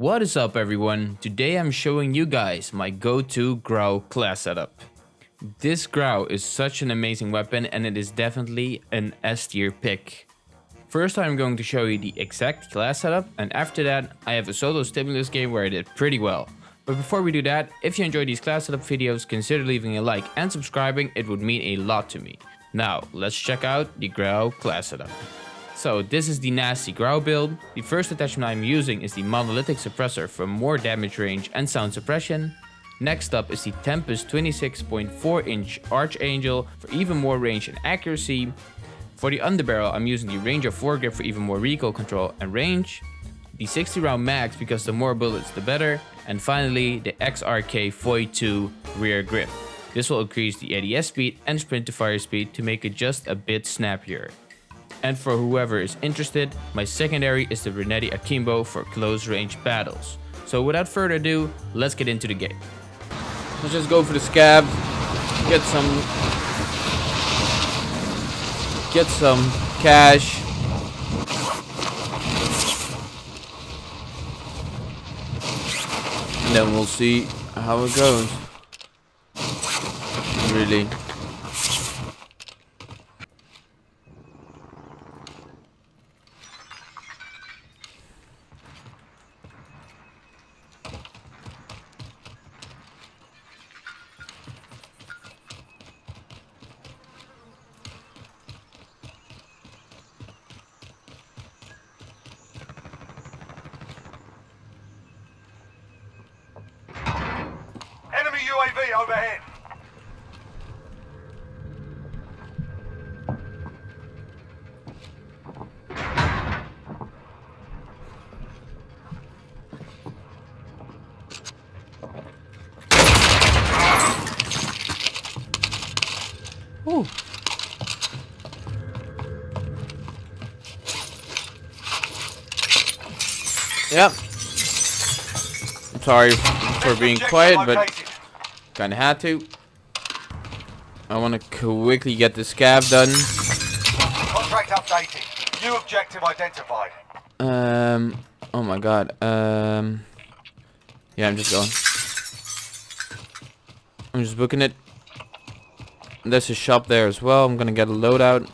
What is up everyone? Today I'm showing you guys my go-to Grau class setup. This Grau is such an amazing weapon and it is definitely an S tier pick. First I'm going to show you the exact class setup and after that I have a solo stimulus game where I did pretty well. But before we do that, if you enjoy these class setup videos, consider leaving a like and subscribing, it would mean a lot to me. Now, let's check out the Grau class setup. So this is the nasty Grau build. The first attachment I'm using is the monolithic suppressor for more damage range and sound suppression. Next up is the Tempus 26.4 inch Archangel for even more range and accuracy. For the underbarrel I'm using the Ranger foregrip for even more recoil control and range. The 60 round mags because the more bullets the better. And finally the XRK Void 2 rear grip. This will increase the ADS speed and sprint to fire speed to make it just a bit snappier. And for whoever is interested, my secondary is the Renetti Akimbo for close range battles. So without further ado, let's get into the game. Let's just go for the scav, get some, get some cash. And then we'll see how it goes. Really. UAV overhead. Ooh. Yep. I'm sorry for being quiet, but Kinda had to. I want to quickly get the scav done. Contract updated. New objective identified. Um. Oh my god. Um. Yeah, I'm just going. I'm just booking it. There's a shop there as well. I'm gonna get a loadout.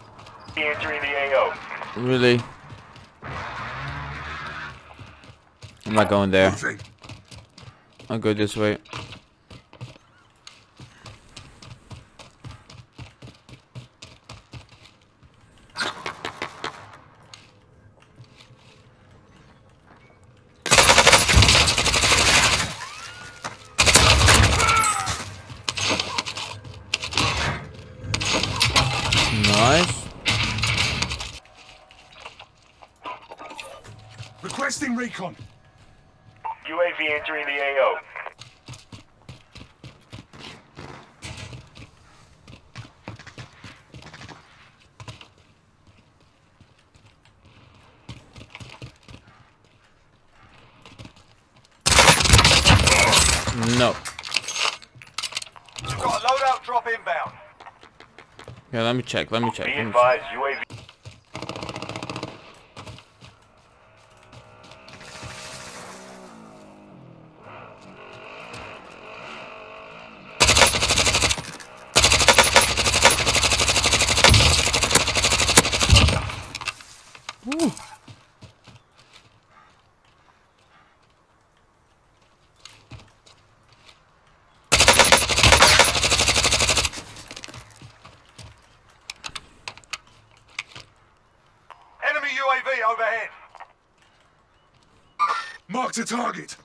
Entering the AO. Really? I'm not going there. I'll go this way. Nice. Requesting recon. UAV entering the AO. No. Got a loadout drop inbound. Yeah, let me check. Let me check. Be Let me check. advised, UAV. Ooh. Enemy UAV overhead. Marked a target.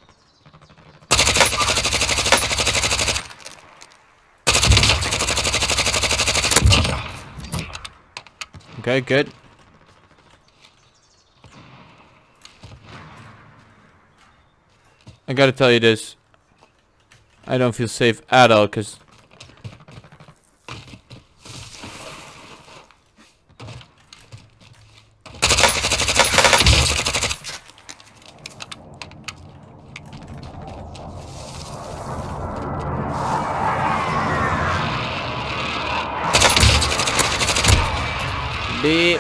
Okay, good. I gotta tell you this. I don't feel safe at all, because... baby.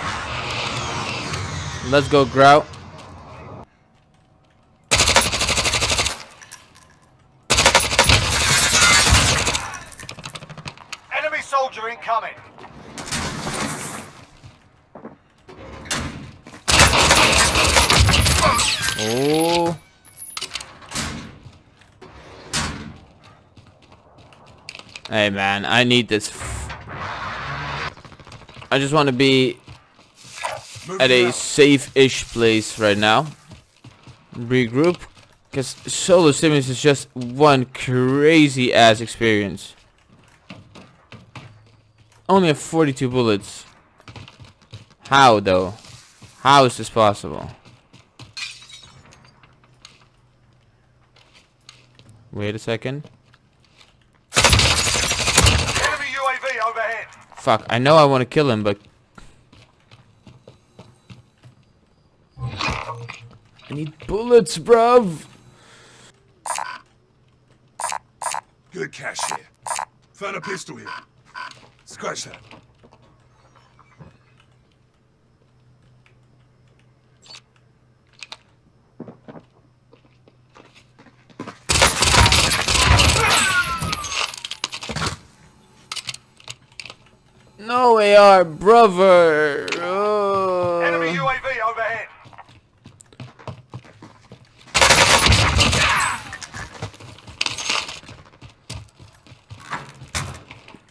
Let's go, Grau. Enemy soldier incoming. Oh. Hey man, I need this I just want to be at a safe-ish place right now. Regroup. Because Solo Stimulus is just one crazy ass experience. Only have 42 bullets. How though? How is this possible? Wait a second. Enemy UAV overhead. Fuck, I know I want to kill him, but... I need bullets, bruv! Good cash here. Found a pistol here. Scratch that. No AR, brother! Oh. Enemy UAV overhead.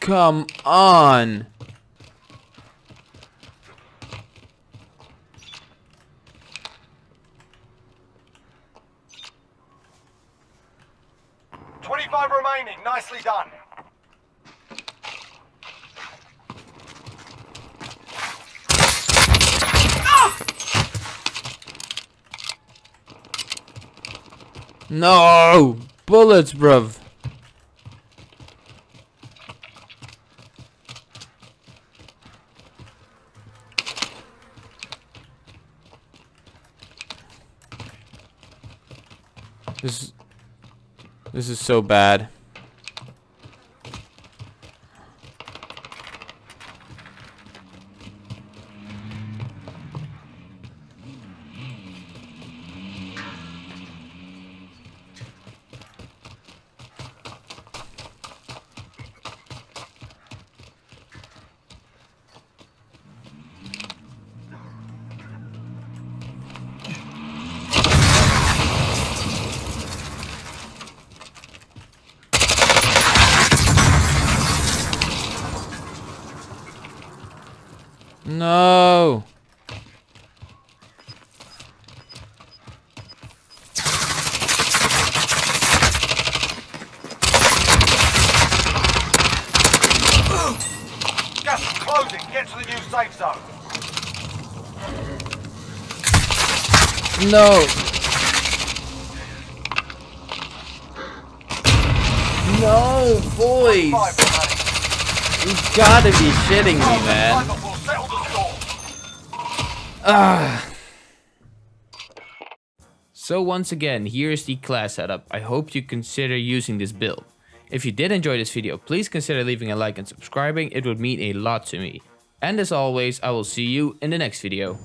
Come on! Twenty-five remaining. Nicely done. No! Bullets, bruv! This, this is so bad. No! Gas is closing. Get to the new safe zone. No! No, boys! Five remaining. You gotta be shitting me, man. Sniper will settle the score. Ah. So once again, here's the class setup. I hope you consider using this build. If you did enjoy this video, please consider leaving a like and subscribing. It would mean a lot to me. And as always, I will see you in the next video.